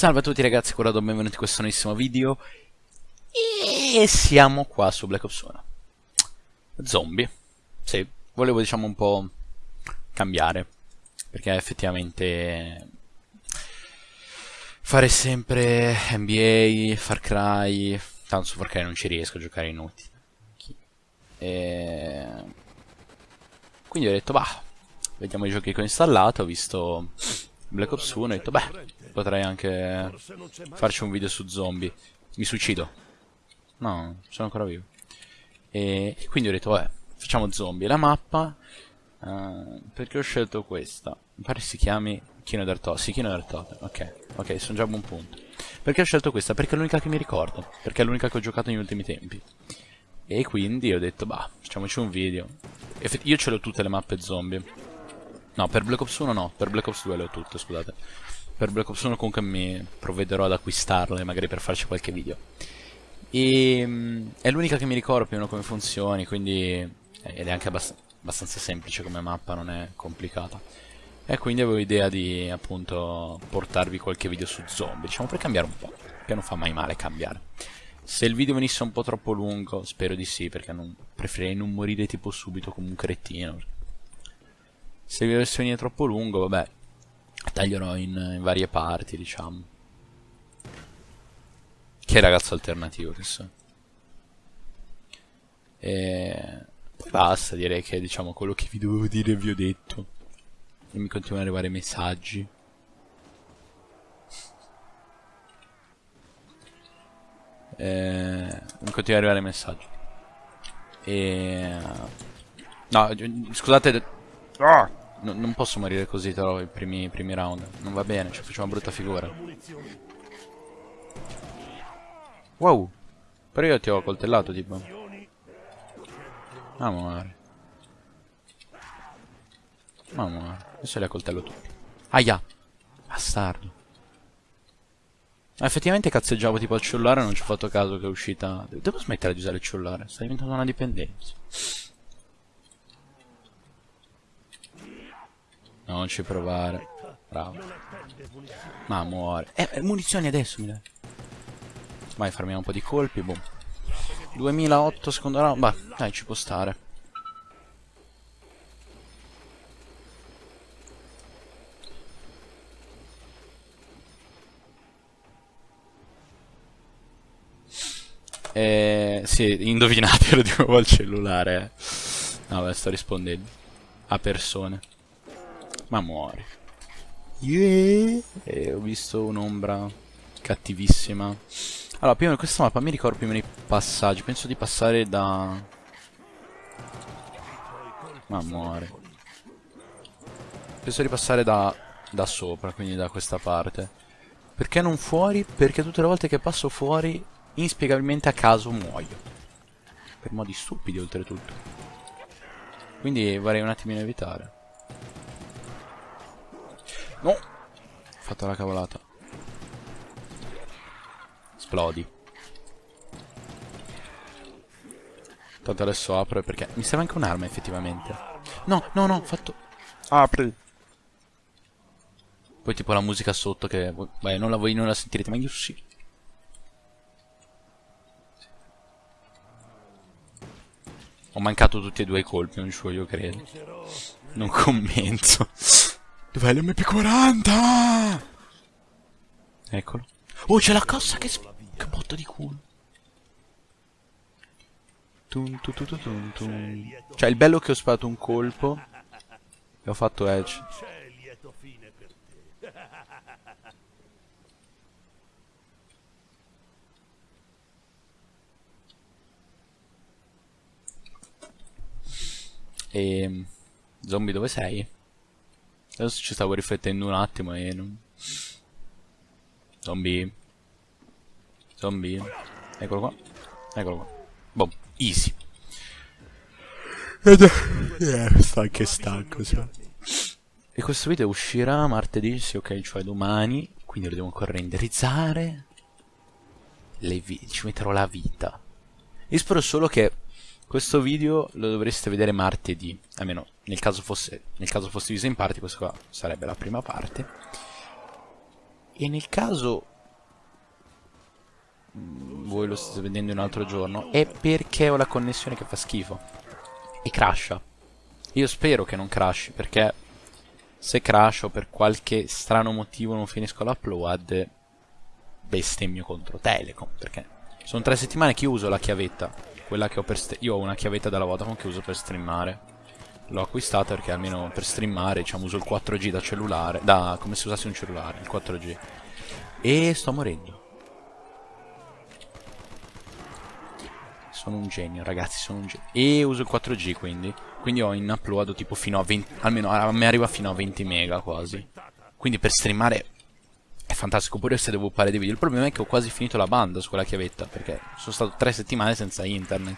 Salve a tutti ragazzi, Corrado, benvenuti in questo nuovissimo video. E siamo qua su Black Ops 1 Zombie. Sì, volevo diciamo un po' cambiare Perché effettivamente Fare sempre NBA, Far Cry Tanto su Far Cry non ci riesco a giocare inutili e... Quindi ho detto, bah Vediamo i giochi che ho installato, ho visto Black Ops 1 e ho detto, beh Potrei anche farci un video su zombie. Mi suicido. No, sono ancora vivo. E, quindi ho detto, vabbè, facciamo zombie. La mappa, uh, perché ho scelto questa? Mi pare si chiami Kino d'Artote. Sì, Kino d'Artote. Ok, ok, sono già a buon punto. Perché ho scelto questa? Perché è l'unica che mi ricordo. Perché è l'unica che ho giocato negli ultimi tempi. E quindi ho detto, bah, facciamoci un video. io ce l'ho tutte le mappe zombie. No, per Black Ops 1 no, per Black Ops 2 le ho tutte, scusate. Per Black Ops 1 comunque mi provvederò ad acquistarle magari per farci qualche video. E mm, è l'unica che mi ricordo più o meno come funzioni quindi ed è anche abbast abbastanza semplice come mappa non è complicata. E quindi avevo idea di appunto portarvi qualche video su zombie diciamo per cambiare un po' che non fa mai male cambiare. Se il video venisse un po' troppo lungo spero di sì perché non, preferirei non morire tipo subito come un cretino se dovesse venire troppo lungo vabbè taglierò in, in varie parti, diciamo. Che ragazzo alternativo che so. E poi basta, direi che diciamo quello che vi dovevo dire vi ho detto. E mi continuano ad arrivare messaggi. E... mi continuano ad arrivare messaggi. E... No, scusate... Ah! No, non posso morire così però i primi, primi round. Non va bene, ci facciamo una brutta figura. Wow. Però io ti ho coltellato tipo. Amore. Amore. Adesso li accoltello tutti. Aia. Bastardo. Ah, effettivamente cazzeggiavo tipo al cellulare e non ci ho fatto caso che è uscita... Devo smettere di usare il cellulare. Sta diventando una dipendenza. Non ci provare. Bravo. Ma muore. Eh, eh, munizioni adesso mi dai. Vai, farmiamo un po' di colpi, boom. 2008 secondo round. Bah, dai, ci può stare. Eh, sì, indovinatelo di nuovo al cellulare. No, beh, sto rispondendo a persone. Ma muore. Yeah. E ho visto un'ombra cattivissima. Allora, prima di questa mappa mi ricordo prima i passaggi. Penso di passare da... Ma muore. Penso di passare da, da sopra, quindi da questa parte. Perché non fuori? Perché tutte le volte che passo fuori, inspiegabilmente a caso muoio. Per modi stupidi, oltretutto. Quindi vorrei un attimino evitare. No! Ho fatto la cavolata. Esplodi. Tanto adesso apro perché mi serve anche un'arma effettivamente. No, no, no, ho fatto... Apri. Poi tipo la musica sotto che... Beh, non la, voi non la sentirete, ma io sì. Ho mancato tutti e due i colpi, non ci voglio credere. Non commento. Dov'è l'MP40? Eccolo. Oh, c'è la cassa che... Che botta di culo. Tum, tum, tum, tum. Cioè, il bello è che ho sparato un colpo e ho fatto edge. E... Ehm, zombie dove sei? Adesso ci stavo riflettendo un attimo e non... Zombie. Zombie. Eccolo qua. Eccolo qua. Boom. Easy. Ed eh, sta che stanco. Sì. E questo video uscirà martedì, sì ok, cioè domani. Quindi lo devo ancora renderizzare. Le ci metterò la vita. Io spero solo che questo video lo dovreste vedere martedì, almeno nel caso fosse, nel caso fosse diviso in parti, questa qua sarebbe la prima parte. E nel caso voi lo state vedendo un altro giorno, è perché ho la connessione che fa schifo. E crasha. Io spero che non crashi, perché se crash o per qualche strano motivo non finisco l'upload, bestemmio contro Telecom, perché sono tre settimane che uso la chiavetta, quella che ho per... Io ho una chiavetta della Vodafone che uso per streamare. L'ho acquistata perché almeno per streamare, diciamo, uso il 4G da cellulare, da come se usassi un cellulare, il 4G. E sto morendo. Sono un genio, ragazzi, sono un genio. E uso il 4G quindi. Quindi ho in upload tipo fino a 20... Almeno a me arriva fino a 20 mega quasi. Quindi per streamare è fantastico. Pure se devo fare dei video. Il problema è che ho quasi finito la banda su quella chiavetta. Perché sono stato tre settimane senza internet.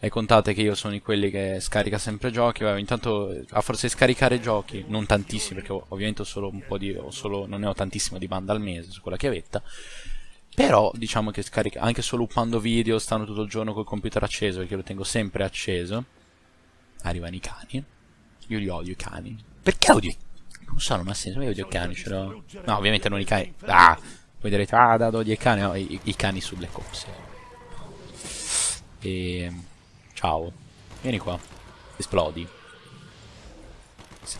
E contate che io sono di quelli che scarica sempre giochi. Vabbè, intanto a forza di scaricare giochi, non tantissimi, perché ovviamente ho solo un po' di. Solo, non ne ho tantissimo di banda al mese su quella chiavetta. Però diciamo che scarica anche solo upando video, stanno tutto il giorno col computer acceso, perché lo tengo sempre acceso. Arrivano i cani. Io li odio i cani. Perché odio? Non so, non ha senso, io odio cani, ce l'ho. No, ovviamente non i cani. Ah! Voi direte, ah, da odio i cani, no, i, i cani su Black Ops. E... Ciao. Vieni qua. Esplodi.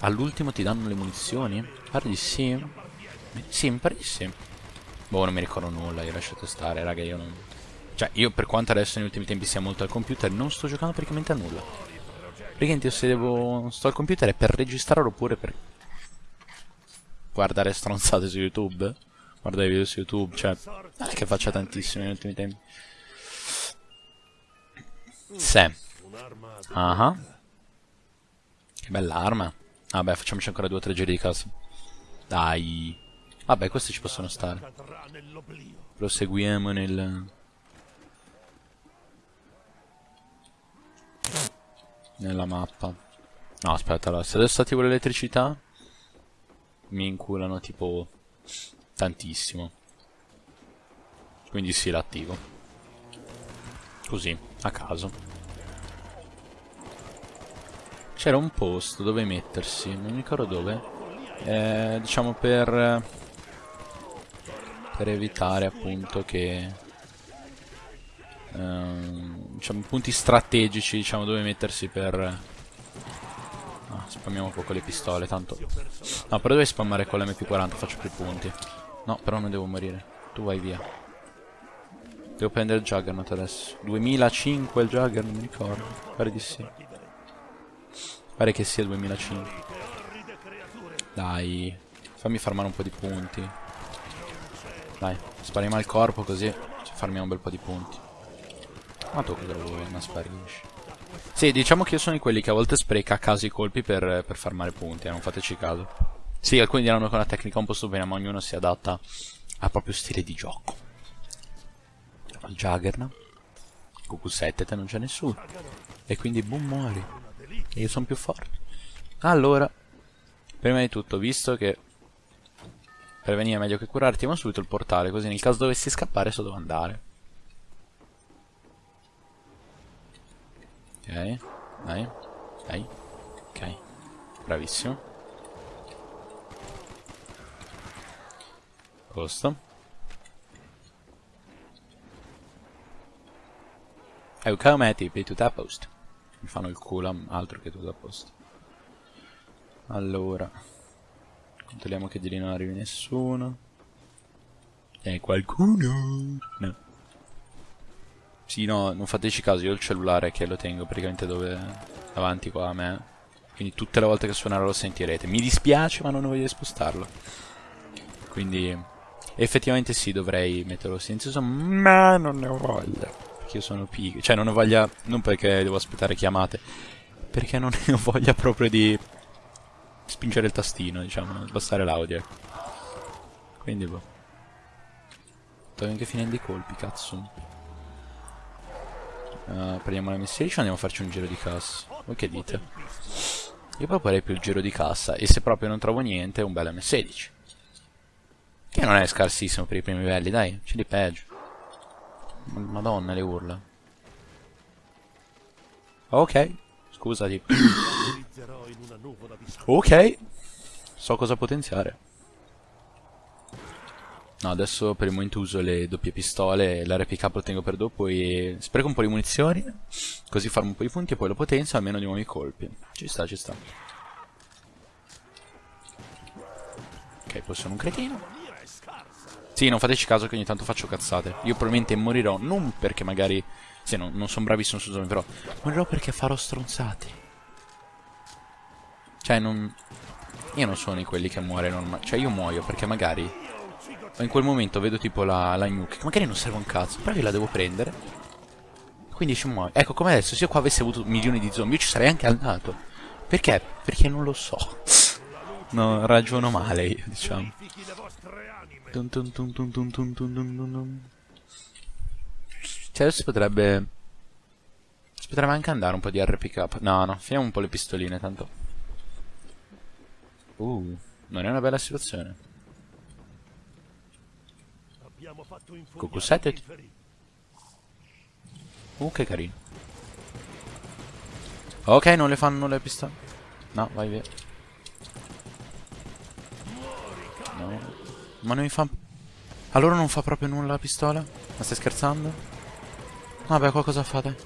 All'ultimo ti danno le munizioni? Pare di sì. Sì, mi pare di sì. Boh, non mi ricordo nulla, io lasciate stare, raga, io non... Cioè, io per quanto adesso negli ultimi tempi sia molto al computer, non sto giocando praticamente a nulla. Praticamente io se devo... sto al computer è per registrare oppure per... Guardare stronzate su YouTube. Guardare video su YouTube, cioè... Non è che faccia tantissimo negli ultimi tempi. Se. Ah. Uh -huh. Che bella arma. Vabbè, facciamoci ancora due o tre giri di casa. Dai. Vabbè, questi ci possono stare. Proseguiamo nel... Nella mappa. No, aspetta, allora, se adesso attivo l'elettricità... Mi inculano tipo... Tantissimo. Quindi sì, l'attivo. Così, a caso. C'era un posto dove mettersi, non mi ricordo dove. Eh, diciamo per per evitare appunto che ehm, diciamo punti strategici diciamo dove mettersi per spammiamo un po' con le pistole tanto. No però devi spammare con l'MP40 faccio più punti. No però non devo morire. Tu vai via. Devo prendere il Juggernaut adesso. 2005 il Juggernaut non mi ricordo. Pare di sì. Pare che sia 2005 dai, fammi farmare un po' di punti. Dai, spariamo al corpo così farmiamo un bel po' di punti. Ma tu cosa vuoi? Non sparisci. Sì, diciamo che io sono di quelli che a volte spreca a caso i colpi per, per farmare punti, eh, non fateci caso. Sì, alcuni diranno che è una tecnica un po' stupenda, ma ognuno si adatta al proprio stile di gioco. Il Juggernaut. QQ7 te non c'è nessuno. E quindi boom muori. E io sono più forte. Allora, Prima di tutto, visto che prevenire è meglio che curare, attiviamo subito il portale, così nel caso dovessi scappare so dove andare. Ok, dai, dai, ok, bravissimo. Posto. Oh, come è tipi, tutto a posto. Mi fanno il culo, altro che tutto a posto. Allora, controlliamo che di lì non arrivi nessuno. E qualcuno? No. Sì, no, non fateci caso, io ho il cellulare che lo tengo praticamente dove davanti qua a me. Quindi tutte le volte che suonerà lo sentirete. Mi dispiace, ma non voglio spostarlo. Quindi, effettivamente sì, dovrei metterlo silenzioso, ma non ne ho voglia. Perché io sono pigro. Cioè, non ho voglia, non perché devo aspettare chiamate, perché non ne ho voglia proprio di spingere il tastino, diciamo, sbastare l'audio. Quindi boh. Devo anche finendo i colpi, cazzo. Uh, prendiamo la message andiamo a farci un giro di cassa. Voi che dite? Io proporrei più il giro di cassa e se proprio non trovo niente un bel M16. Che non è scarsissimo per i primi livelli, dai, c'è di peggio. Madonna le urla. Ok, scusati. Ok. So cosa potenziare. No, adesso per il momento uso le doppie pistole, l'RPK lo tengo per dopo e spreco un po' di munizioni, così farmo un po' di punti e poi lo potenzio almeno di nuovi colpi. Ci sta, ci sta. Ok, poi sono un cretino. Sì, non fateci caso che ogni tanto faccio cazzate. Io probabilmente morirò, non perché magari... Sì, no, non sono bravissimo su zombie, però... Morirò perché farò stronzate. Cioè, non... Io non sono di quelli che muore normale. Cioè, io muoio perché magari in quel momento vedo tipo la, la nuke, magari non serve un cazzo, però io la devo prendere. Quindi ci muoio. Ecco, come adesso, se io qua avessi avuto milioni di zombie, io ci sarei anche andato. Perché? Perché non lo so. Non ragiono male io, diciamo. Cioè adesso potrebbe... Si potrebbe anche andare un po' di RPK. No, no, finiamo un po' le pistoline, tanto. Uh, non è una bella situazione. 7 Uh che carino. Ok non le fanno le pistole. No vai via. No. Ma non mi fa Allora non fa proprio nulla la pistola? Ma stai scherzando? Vabbè qualcosa fate.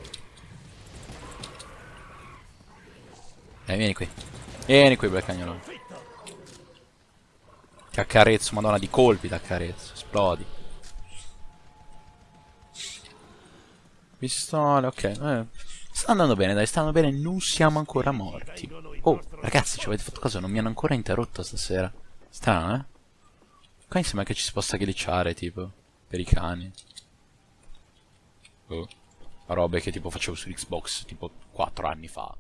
Eh vieni qui. Vieni qui bel cagnolo Ti accarezzo madonna di colpi ti accarezzo Esplodi Pistole, ok. Eh, sta andando bene, dai, sta andando bene, non siamo ancora morti. Oh, ragazzi, ci avete fatto caso? Non mi hanno ancora interrotto stasera. Strano, eh? Qua mi sembra che ci si possa glitchare, tipo, per i cani. Oh. Robe che tipo facevo su Xbox tipo 4 anni fa.